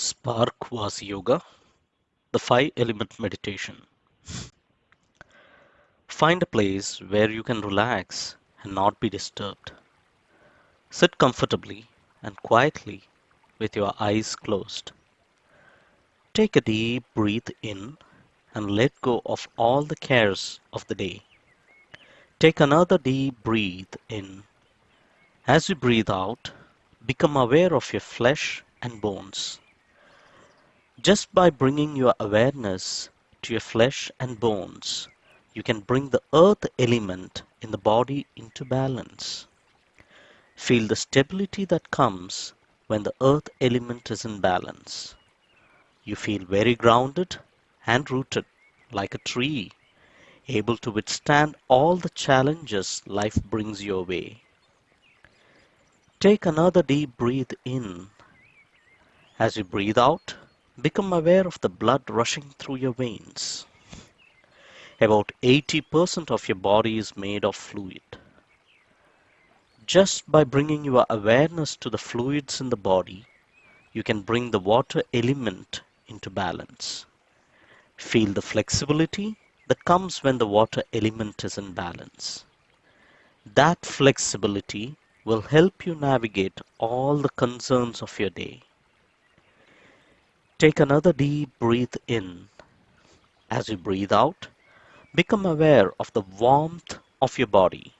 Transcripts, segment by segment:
Spark Vasi Yoga, the five element meditation. Find a place where you can relax and not be disturbed. Sit comfortably and quietly with your eyes closed. Take a deep breath in and let go of all the cares of the day. Take another deep breath in. As you breathe out, become aware of your flesh and bones. Just by bringing your awareness to your flesh and bones, you can bring the earth element in the body into balance. Feel the stability that comes when the earth element is in balance. You feel very grounded and rooted like a tree, able to withstand all the challenges life brings your way. Take another deep breath in. As you breathe out, become aware of the blood rushing through your veins. About 80% of your body is made of fluid. Just by bringing your awareness to the fluids in the body, you can bring the water element into balance. Feel the flexibility that comes when the water element is in balance. That flexibility will help you navigate all the concerns of your day. Take another deep breath in. As you breathe out, become aware of the warmth of your body.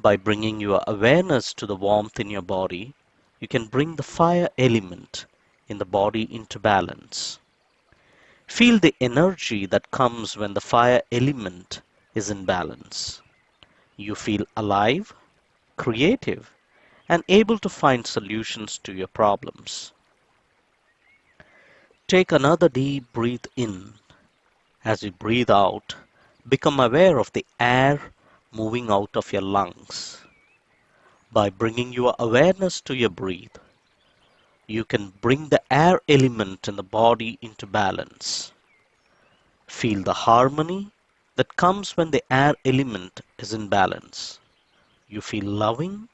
By bringing your awareness to the warmth in your body, you can bring the fire element in the body into balance. Feel the energy that comes when the fire element is in balance. You feel alive, creative, and able to find solutions to your problems. Take another deep breath in. As you breathe out, become aware of the air moving out of your lungs. By bringing your awareness to your breath, you can bring the air element in the body into balance. Feel the harmony that comes when the air element is in balance. You feel loving,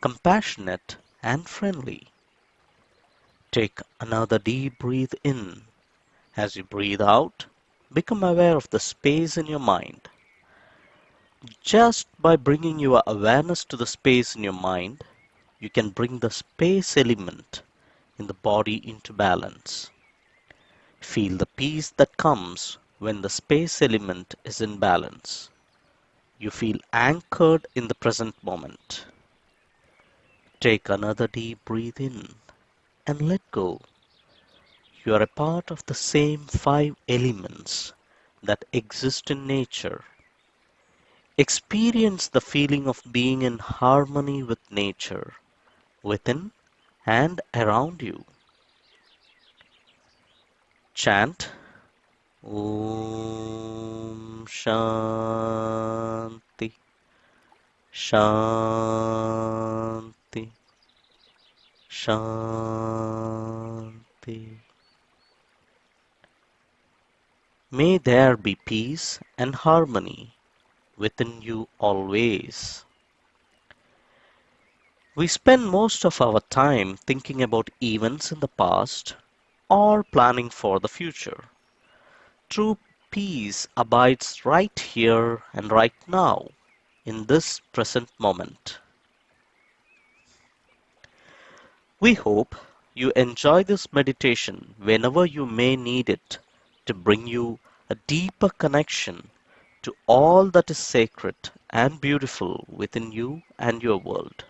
compassionate, and friendly. Take another deep breath in. As you breathe out, become aware of the space in your mind. Just by bringing your awareness to the space in your mind, you can bring the space element in the body into balance. Feel the peace that comes when the space element is in balance. You feel anchored in the present moment. Take another deep breath in and let go. You are a part of the same five elements that exist in nature. Experience the feeling of being in harmony with nature, within and around you. Chant Om Shanti Shanti Shanti. May there be peace and harmony within you always. We spend most of our time thinking about events in the past or planning for the future. True peace abides right here and right now, in this present moment. We hope you enjoy this meditation whenever you may need it to bring you a deeper connection to all that is sacred and beautiful within you and your world.